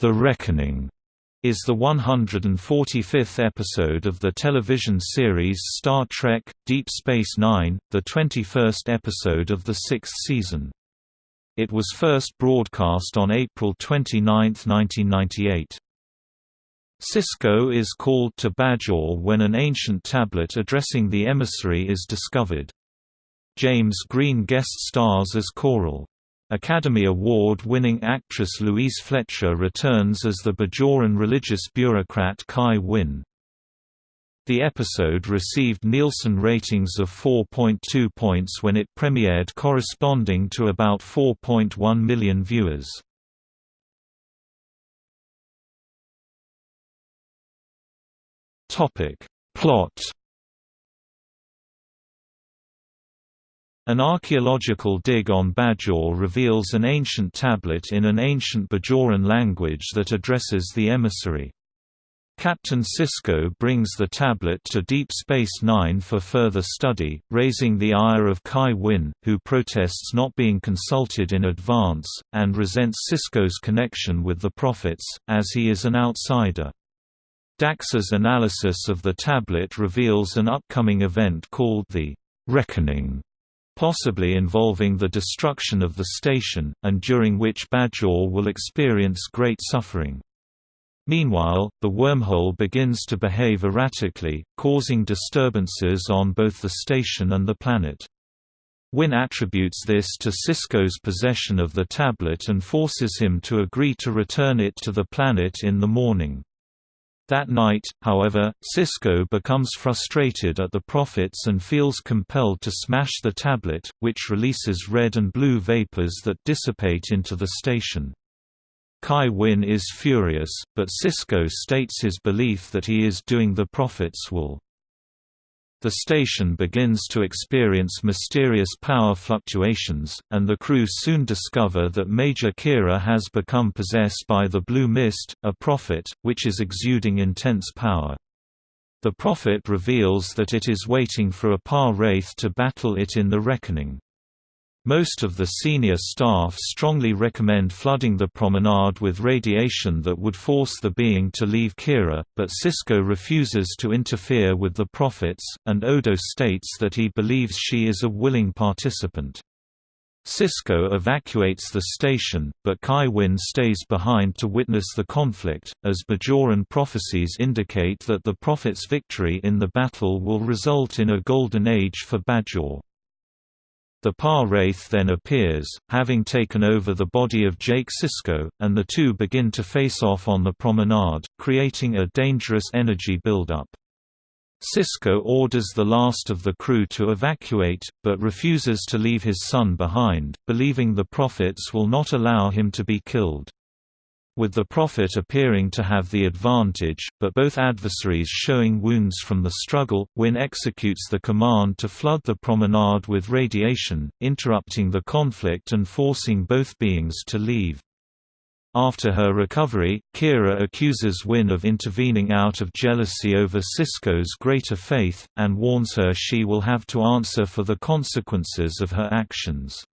The Reckoning is the 145th episode of the television series Star Trek – Deep Space Nine, the 21st episode of the sixth season. It was first broadcast on April 29, 1998. Sisko is called to Bajor when an ancient tablet addressing the emissary is discovered. James Greene guest stars as Koral. Academy Award-winning actress Louise Fletcher returns as the Bajoran religious bureaucrat Kai Winn. The episode received Nielsen ratings of 4.2 points when it premiered corresponding to about 4.1 million viewers. Plot An archaeological dig on Bajor reveals an ancient tablet in an ancient Bajoran language that addresses the emissary. Captain Sisko brings the tablet to Deep Space Nine for further study, raising the ire of Kai Winn, who protests not being consulted in advance, and resents Sisko's connection with the Prophets, as he is an outsider. Dax's analysis of the tablet reveals an upcoming event called the Reckoning, possibly involving the destruction of the station, and during which Bajor will experience great suffering. Meanwhile, the wormhole begins to behave erratically, causing disturbances on both the station and the planet. Winn attributes this to Sisko's possession of the tablet and forces him to agree to return it to the planet in the morning. That night, however, Sisko becomes frustrated at the Prophets and feels compelled to smash the tablet, which releases red and blue vapors that dissipate into the station. Kai Winn is furious, but Sisko states his belief that he is doing the Prophet's will. The station begins to experience mysterious power fluctuations, and the crew soon discover that Major Kira has become possessed by the Blue Mist, a prophet, which is exuding intense power. The prophet reveals that it is waiting for a Pah-wraith to battle it in the Reckoning. Most of the senior staff strongly recommend flooding the promenade with radiation that would force the being to leave Kira, but Sisko refuses to interfere with the prophets, and Odo states that he believes she is a willing participant. Sisko evacuates the station, but Kai Winn stays behind to witness the conflict, as Bajoran prophecies indicate that the Prophet's victory in the battle will result in a golden age for Bajor. The Pah-wraith then appears, having taken over the body of Jake Sisko, and the two begin to face off on the promenade, creating a dangerous energy buildup. Sisko orders the last of the crew to evacuate, but refuses to leave his son behind, believing the prophets will not allow him to be killed with the Prophet appearing to have the advantage, but both adversaries showing wounds from the struggle, Winn executes the command to flood the promenade with radiation, interrupting the conflict and forcing both beings to leave. After her recovery, Kira accuses Winn of intervening out of jealousy over Sisko's greater faith, and warns her she will have to answer for the consequences of her actions.